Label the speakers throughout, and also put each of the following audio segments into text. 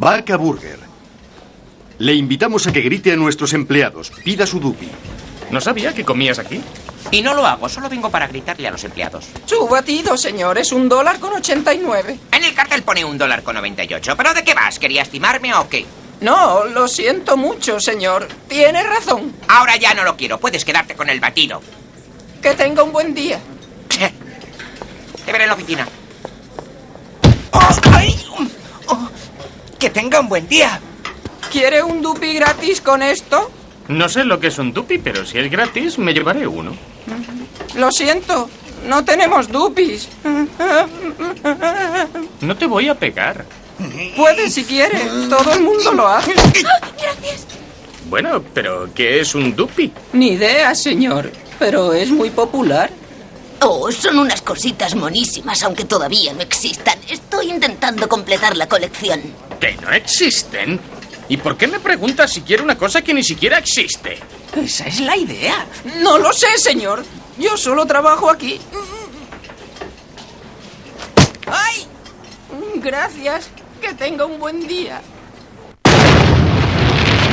Speaker 1: Vaca Burger. Le invitamos a que grite a nuestros empleados. Pida su dupi.
Speaker 2: No sabía que comías aquí.
Speaker 3: Y no lo hago, solo vengo para gritarle a los empleados.
Speaker 4: Su batido, señor, es un dólar con 89.
Speaker 3: En el cartel pone un dólar con 98. ¿Pero de qué vas? ¿Querías timarme o qué?
Speaker 4: No, lo siento mucho, señor. Tiene razón.
Speaker 3: Ahora ya no lo quiero. Puedes quedarte con el batido.
Speaker 4: Que tenga un buen día.
Speaker 3: Te veré en la oficina.
Speaker 5: ¡Oh, ay! Oh, ¡Que tenga un buen día!
Speaker 4: ¿Quiere un dupi gratis con esto?
Speaker 2: No sé lo que es un dupi, pero si es gratis, me llevaré uno.
Speaker 4: Lo siento, no tenemos dupis.
Speaker 2: No te voy a pegar.
Speaker 4: Puede si quiere, todo el mundo lo hace.
Speaker 6: Gracias.
Speaker 2: Bueno, pero ¿qué es un dupi?
Speaker 4: Ni idea, señor, pero es muy popular.
Speaker 6: Oh, son unas cositas monísimas, aunque todavía no existan. Estoy intentando completar la colección.
Speaker 2: ¿Que no existen? ¿Y por qué me preguntas si quiero una cosa que ni siquiera existe?
Speaker 5: Esa es la idea.
Speaker 4: No lo sé, señor. Yo solo trabajo aquí.
Speaker 5: ¡Ay!
Speaker 4: Gracias. Que tenga un buen día.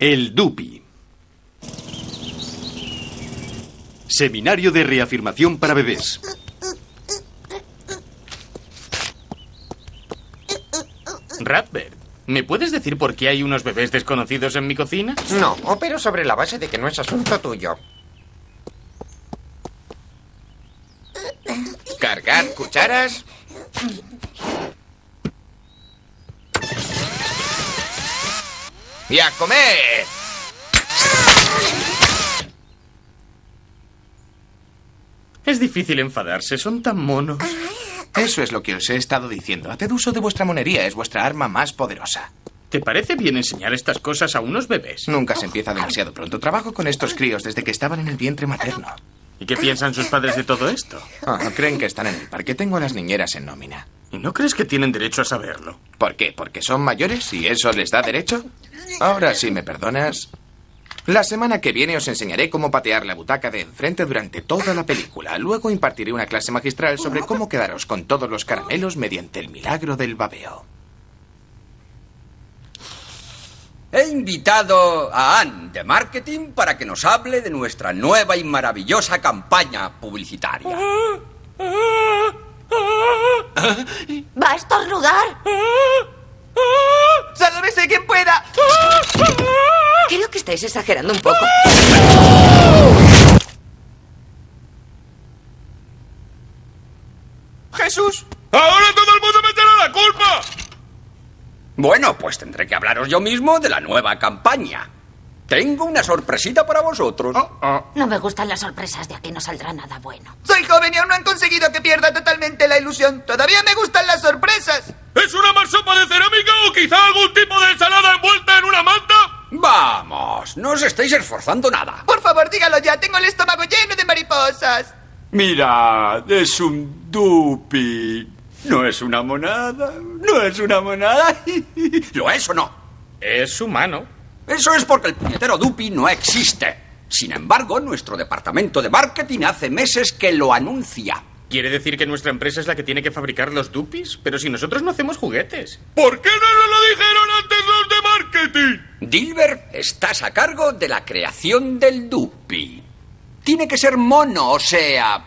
Speaker 4: El DUPI. Seminario de reafirmación para bebés.
Speaker 2: Ratbert, ¿me puedes decir por qué hay unos bebés desconocidos en mi cocina?
Speaker 3: No, opero sobre la base de que no es asunto tuyo. Cargar cucharas. Y a comer.
Speaker 2: Es difícil enfadarse, son tan monos.
Speaker 7: Eso es lo que os he estado diciendo. Haced uso de vuestra monería, es vuestra arma más poderosa.
Speaker 2: ¿Te parece bien enseñar estas cosas a unos bebés?
Speaker 7: Nunca se empieza demasiado pronto. Trabajo con estos críos desde que estaban en el vientre materno.
Speaker 2: ¿Y qué piensan sus padres de todo esto?
Speaker 7: Ah, creen que están en el parque. Tengo a las niñeras en nómina.
Speaker 2: ¿Y no crees que tienen derecho a saberlo?
Speaker 7: ¿Por qué? ¿Porque son mayores y eso les da derecho? Ahora, si me perdonas, la semana que viene os enseñaré cómo patear la butaca de enfrente durante toda la película. Luego impartiré una clase magistral sobre cómo quedaros con todos los caramelos mediante el milagro del babeo.
Speaker 8: He invitado a Anne de Marketing para que nos hable de nuestra nueva y maravillosa campaña publicitaria.
Speaker 6: ¿Va a estornudar?
Speaker 5: ¡Sálvese quien pueda!
Speaker 6: Creo que estáis exagerando un poco.
Speaker 5: ¡Jesús!
Speaker 8: ¡Ahora todo el mundo me tiene la culpa! Bueno, pues tendré que hablaros yo mismo de la nueva campaña. Tengo una sorpresita para vosotros.
Speaker 6: No me gustan las sorpresas, de aquí no saldrá nada bueno.
Speaker 5: Soy joven y aún no han conseguido que pierda totalmente la ilusión. Todavía me gustan las sorpresas.
Speaker 9: ¿Es una marsopa de cerámica o quizá algún tipo de ensalada envuelta en una manta?
Speaker 8: Vamos, no os estáis esforzando nada.
Speaker 5: Por favor, dígalo ya. Tengo el estómago lleno de mariposas.
Speaker 8: Mirad, es un dupi. No es una monada. No es una monada. ¿Lo es o no?
Speaker 2: Es humano.
Speaker 8: Eso es porque el puñetero dupi no existe. Sin embargo, nuestro departamento de marketing hace meses que lo anuncia.
Speaker 2: ¿Quiere decir que nuestra empresa es la que tiene que fabricar los dupis? Pero si nosotros no hacemos juguetes.
Speaker 9: ¿Por qué no nos lo dijeron antes los de marketing?
Speaker 8: Dilbert, estás a cargo de la creación del dupi. Tiene que ser mono, o sea,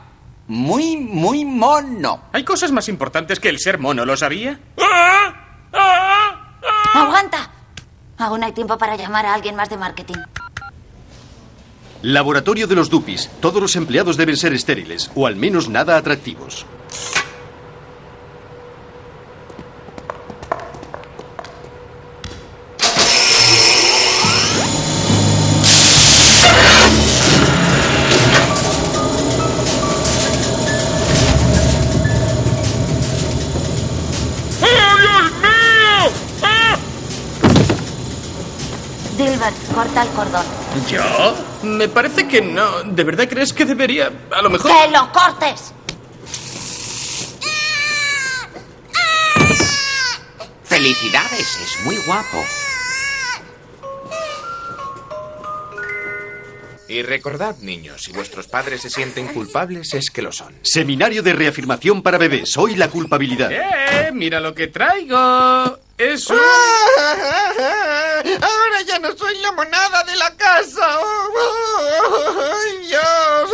Speaker 8: muy, muy mono.
Speaker 2: Hay cosas más importantes que el ser mono, ¿lo sabía?
Speaker 9: ¡Ah! ¡Ah! ¡Ah!
Speaker 6: ¡Aguanta! Aún hay tiempo para llamar a alguien más de marketing.
Speaker 1: Laboratorio de los Dupis. Todos los empleados deben ser estériles, o al menos nada atractivos.
Speaker 6: Cordón.
Speaker 2: ¿Yo? Me parece que no. ¿De verdad crees que debería? A lo mejor...
Speaker 6: ¡Que lo cortes!
Speaker 3: Felicidades, es muy guapo.
Speaker 7: Y recordad, niños, si vuestros padres se sienten culpables, es que lo son.
Speaker 1: Seminario de reafirmación para bebés. Hoy la culpabilidad.
Speaker 2: ¡Eh! Mira lo que traigo. Es un...
Speaker 5: Ahora ya no soy la monada de la casa. ¡Ay, Dios!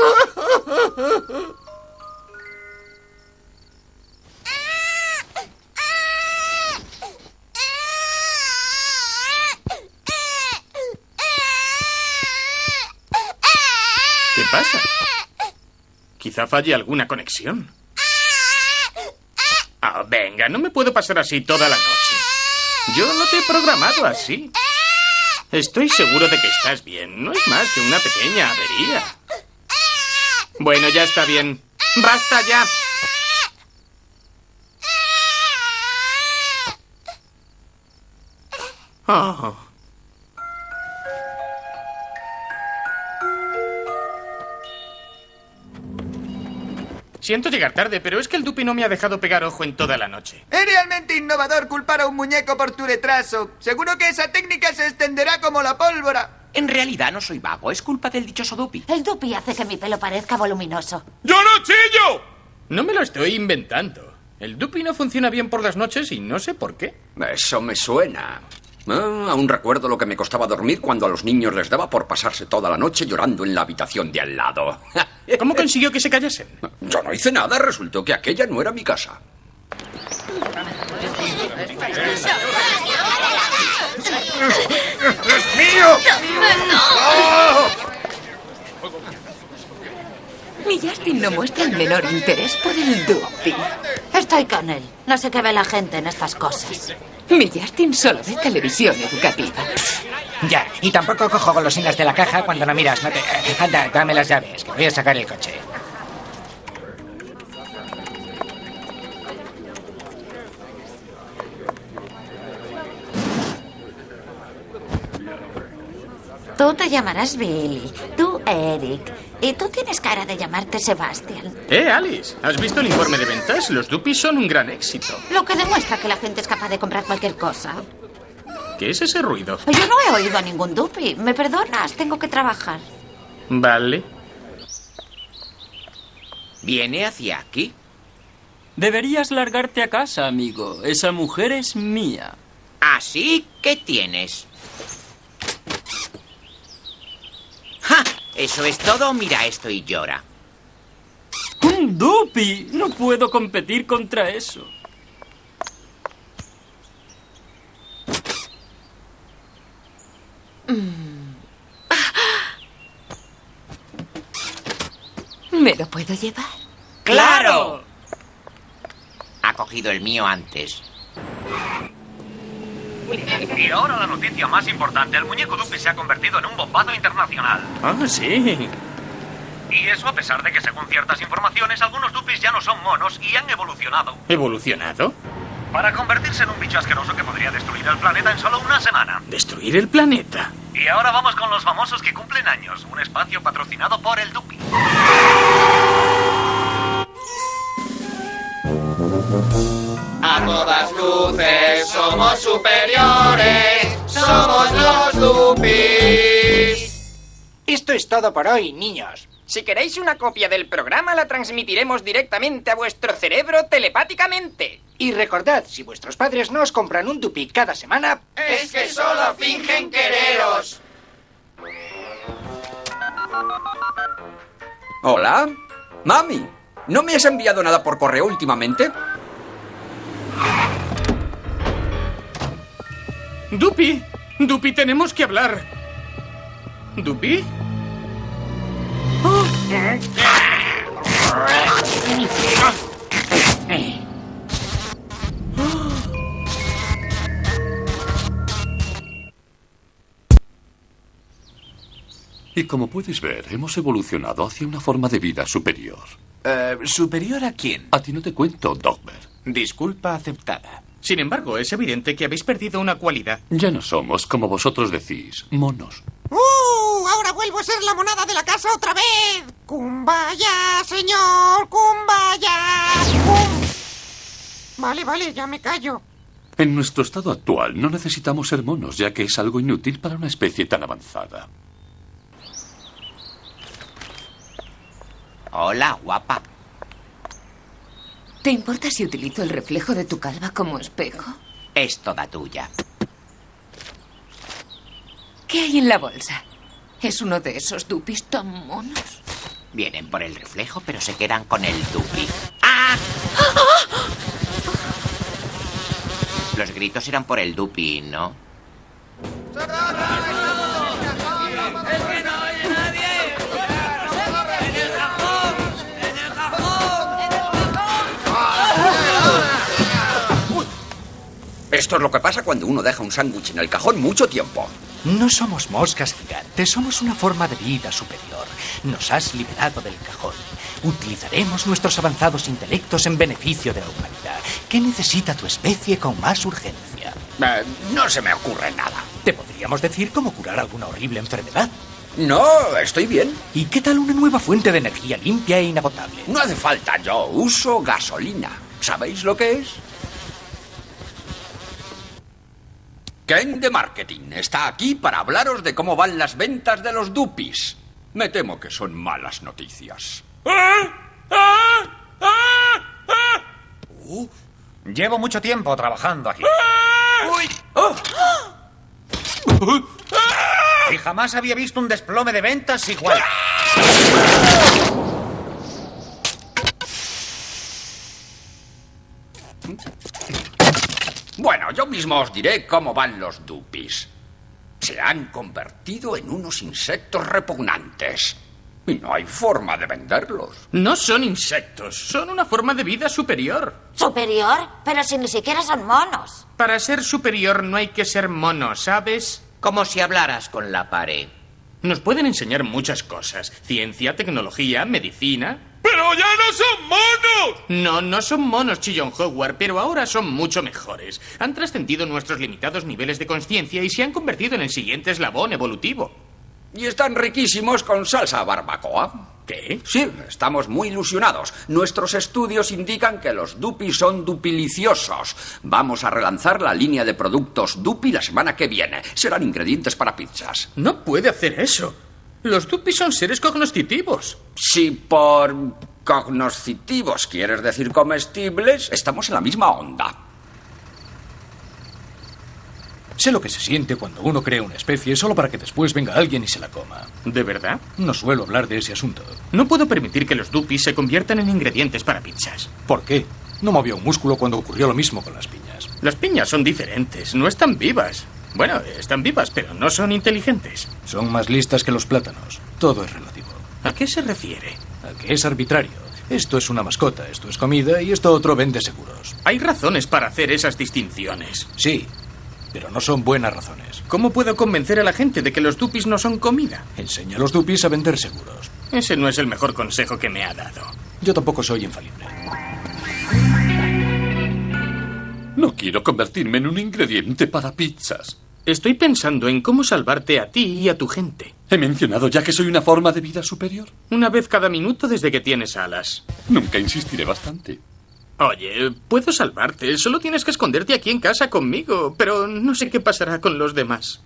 Speaker 2: ¿Qué pasa? Quizá falle alguna conexión. Ah, venga, no me puedo pasar así toda la noche. Yo no te he programado así. Estoy seguro de que estás bien. No es más que una pequeña avería. Bueno, ya está bien. ¡Basta ya! Oh. Siento llegar tarde, pero es que el Dupi no me ha dejado pegar ojo en toda la noche.
Speaker 5: Es realmente innovador culpar a un muñeco por tu retraso. Seguro que esa técnica se extenderá como la pólvora.
Speaker 3: En realidad no soy vago, es culpa del dichoso Dupi.
Speaker 6: El dupi hace que mi pelo parezca voluminoso.
Speaker 9: ¡Yo no chillo!
Speaker 2: No me lo estoy inventando. El Dupi no funciona bien por las noches y no sé por qué.
Speaker 8: Eso me suena. Ah, aún recuerdo lo que me costaba dormir cuando a los niños les daba por pasarse toda la noche llorando en la habitación de al lado.
Speaker 2: ¿Cómo consiguió que se callasen?
Speaker 8: Yo no hice nada, resultó que aquella no era mi casa.
Speaker 10: Mi Justin no muestra el menor interés por el Dupi.
Speaker 6: Estoy con él. No sé qué ve la gente en estas cosas.
Speaker 10: Mi Justin solo ve televisión educativa.
Speaker 5: Ya, y tampoco cojo golosinas de la caja cuando no miras. No te... eh, Anda, dame las llaves, que voy a sacar el coche.
Speaker 6: Tú te llamarás Billy, Eric, y tú tienes cara de llamarte Sebastian.
Speaker 2: Eh, Alice, ¿has visto el informe de ventas? Los Dupis son un gran éxito.
Speaker 6: Lo que demuestra que la gente es capaz de comprar cualquier cosa.
Speaker 2: ¿Qué es ese ruido?
Speaker 6: Yo no he oído a ningún dupi. ¿Me perdonas? Tengo que trabajar.
Speaker 2: Vale.
Speaker 3: ¿Viene hacia aquí?
Speaker 11: Deberías largarte a casa, amigo. Esa mujer es mía.
Speaker 3: ¿Así? ¿Qué tienes? ¿Eso es todo? Mira esto y llora.
Speaker 11: ¡Un dupi! No puedo competir contra eso.
Speaker 10: ¿Me lo puedo llevar?
Speaker 3: ¡Claro! Ha cogido el mío antes.
Speaker 12: Y ahora la noticia más importante. El muñeco Dupi se ha convertido en un bombazo internacional.
Speaker 2: Ah, sí.
Speaker 12: Y eso a pesar de que según ciertas informaciones, algunos Dupis ya no son monos y han evolucionado.
Speaker 2: ¿Evolucionado?
Speaker 12: Para convertirse en un bicho asqueroso que podría destruir el planeta en solo una semana.
Speaker 2: ¿Destruir el planeta?
Speaker 12: Y ahora vamos con los famosos que cumplen años. Un espacio patrocinado por el Dupi.
Speaker 5: A todas luces somos superiores, somos los Dupis. Esto es todo por hoy, niños.
Speaker 4: Si queréis una copia del programa, la transmitiremos directamente a vuestro cerebro telepáticamente.
Speaker 5: Y recordad, si vuestros padres no os compran un Dupi cada semana,
Speaker 4: Es que solo fingen quereros.
Speaker 8: Hola. Mami, ¿no me has enviado nada por correo últimamente?
Speaker 2: Dupi, Dupi, tenemos que hablar. ¿Dupi?
Speaker 13: Y como puedes ver, hemos evolucionado hacia una forma de vida superior.
Speaker 7: Eh, ¿Superior a quién?
Speaker 13: A ti no te cuento, Dogmer.
Speaker 7: Disculpa aceptada.
Speaker 2: Sin embargo, es evidente que habéis perdido una cualidad.
Speaker 13: Ya no somos, como vosotros decís, monos.
Speaker 14: ¡Uh! Ahora vuelvo a ser la monada de la casa otra vez. ¡Kumbaya, señor! ¡Kumbaya! ¡Kum! Vale, vale, ya me callo.
Speaker 13: En nuestro estado actual no necesitamos ser monos, ya que es algo inútil para una especie tan avanzada.
Speaker 3: Hola, guapa.
Speaker 10: ¿Te importa si utilizo el reflejo de tu calva como espejo?
Speaker 3: Es toda tuya.
Speaker 10: ¿Qué hay en la bolsa? ¿Es uno de esos dupis tan monos?
Speaker 3: Vienen por el reflejo, pero se quedan con el dupi. ¡Ah! Los gritos eran por el dupi, ¿no?
Speaker 8: Esto es lo que pasa cuando uno deja un sándwich en el cajón mucho tiempo.
Speaker 15: No somos moscas gigantes, somos una forma de vida superior. Nos has liberado del cajón. Utilizaremos nuestros avanzados intelectos en beneficio de la humanidad. ¿Qué necesita tu especie con más urgencia?
Speaker 8: Eh, no se me ocurre nada.
Speaker 15: Te podríamos decir cómo curar alguna horrible enfermedad.
Speaker 8: No, estoy bien.
Speaker 15: ¿Y qué tal una nueva fuente de energía limpia e inagotable?
Speaker 8: No hace falta, yo uso gasolina. ¿Sabéis lo que es? Ken de Marketing está aquí para hablaros de cómo van las ventas de los dupis. Me temo que son malas noticias.
Speaker 16: Llevo mucho tiempo trabajando aquí.
Speaker 8: ¡Uy!
Speaker 16: Y jamás había visto un desplome de ventas igual.
Speaker 8: Bueno, yo mismo os diré cómo van los dupis. Se han convertido en unos insectos repugnantes. Y no hay forma de venderlos.
Speaker 2: No son insectos, son una forma de vida superior.
Speaker 17: ¿Superior? Pero si ni siquiera son monos.
Speaker 2: Para ser superior no hay que ser mono, ¿sabes?
Speaker 3: Como si hablaras con la pared.
Speaker 2: Nos pueden enseñar muchas cosas. Ciencia, tecnología, medicina.
Speaker 9: ¡Pero ya no son monos!
Speaker 2: No, no son monos, Chillon Howard, pero ahora son mucho mejores. Han trascendido nuestros limitados niveles de conciencia y se han convertido en el siguiente eslabón evolutivo.
Speaker 8: Y están riquísimos con salsa barbacoa.
Speaker 2: ¿Qué?
Speaker 8: Sí, estamos muy ilusionados. Nuestros estudios indican que los Dupi son dupiliciosos. Vamos a relanzar la línea de productos Dupi la semana que viene. Serán ingredientes para pizzas.
Speaker 2: No puede hacer eso. Los Dupi son seres cognoscitivos.
Speaker 8: Si por cognoscitivos quieres decir comestibles, estamos en la misma onda.
Speaker 15: Sé lo que se siente cuando uno crea una especie solo para que después venga alguien y se la coma.
Speaker 2: ¿De verdad?
Speaker 15: No suelo hablar de ese asunto.
Speaker 2: No puedo permitir que los dupis se conviertan en ingredientes para pizzas.
Speaker 15: ¿Por qué? No movió un músculo cuando ocurrió lo mismo con las piñas.
Speaker 2: Las piñas son diferentes, no están vivas. Bueno, están vivas, pero no son inteligentes.
Speaker 15: Son más listas que los plátanos. Todo es relativo.
Speaker 2: ¿A qué se refiere?
Speaker 15: A que es arbitrario. Esto es una mascota, esto es comida y esto otro vende seguros.
Speaker 2: Hay razones para hacer esas distinciones.
Speaker 15: Sí, pero no son buenas razones.
Speaker 2: ¿Cómo puedo convencer a la gente de que los dupis no son comida?
Speaker 15: Enseña a los dupis a vender seguros.
Speaker 2: Ese no es el mejor consejo que me ha dado.
Speaker 15: Yo tampoco soy infalible.
Speaker 13: No quiero convertirme en un ingrediente para pizzas.
Speaker 2: Estoy pensando en cómo salvarte a ti y a tu gente.
Speaker 13: ¿He mencionado ya que soy una forma de vida superior?
Speaker 2: Una vez cada minuto desde que tienes alas.
Speaker 13: Nunca insistiré bastante.
Speaker 2: Oye, puedo salvarte. Solo tienes que esconderte aquí en casa conmigo. Pero no sé qué pasará con los demás.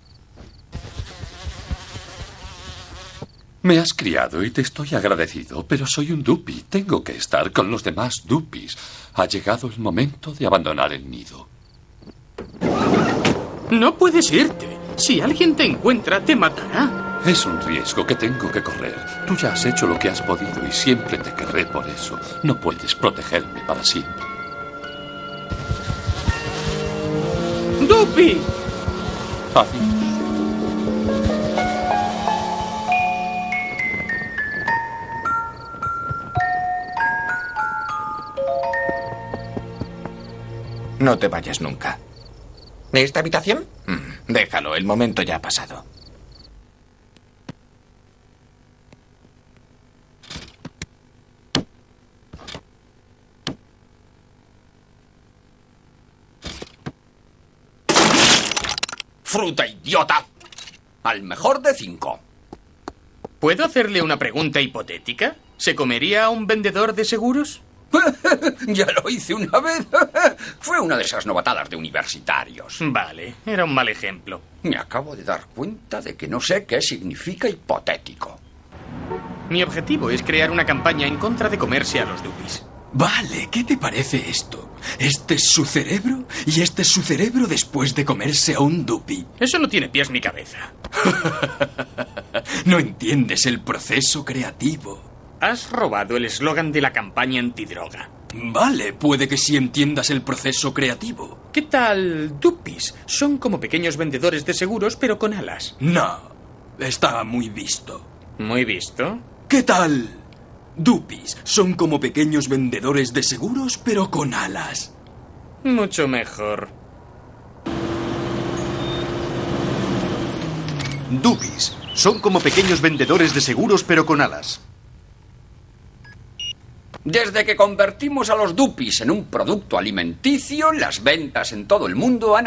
Speaker 13: Me has criado y te estoy agradecido, pero soy un dupi. Tengo que estar con los demás dupis. Ha llegado el momento de abandonar el nido.
Speaker 2: No puedes irte. Si alguien te encuentra, te matará.
Speaker 13: Es un riesgo que tengo que correr. Tú ya has hecho lo que has podido y siempre te querré por eso. No puedes protegerme para siempre.
Speaker 2: ¡Dupi!
Speaker 7: No te vayas nunca.
Speaker 18: ¿De esta habitación?
Speaker 7: Mm, déjalo, el momento ya ha pasado.
Speaker 8: ¡Fruta idiota! Al mejor de cinco.
Speaker 2: ¿Puedo hacerle una pregunta hipotética? ¿Se comería a un vendedor de seguros?
Speaker 8: ya lo hice una vez. Fue una de esas novatadas de universitarios.
Speaker 2: Vale, era un mal ejemplo.
Speaker 8: Me acabo de dar cuenta de que no sé qué significa hipotético.
Speaker 2: Mi objetivo es crear una campaña en contra de comerse a los dupis.
Speaker 1: Vale, ¿qué te parece esto? Este es su cerebro y este es su cerebro después de comerse a un dupi.
Speaker 2: Eso no tiene pies ni cabeza.
Speaker 1: no entiendes el proceso creativo.
Speaker 2: Has robado el eslogan de la campaña antidroga.
Speaker 1: Vale, puede que sí entiendas el proceso creativo.
Speaker 2: ¿Qué tal dupis? Son como pequeños vendedores de seguros, pero con alas.
Speaker 1: No, está muy visto.
Speaker 2: ¿Muy visto?
Speaker 1: ¿Qué tal? Dupis son como pequeños vendedores de seguros, pero con alas.
Speaker 2: Mucho mejor.
Speaker 19: Dupis son como pequeños vendedores de seguros, pero con alas.
Speaker 8: Desde que convertimos a los dupis en un producto alimenticio, las ventas en todo el mundo han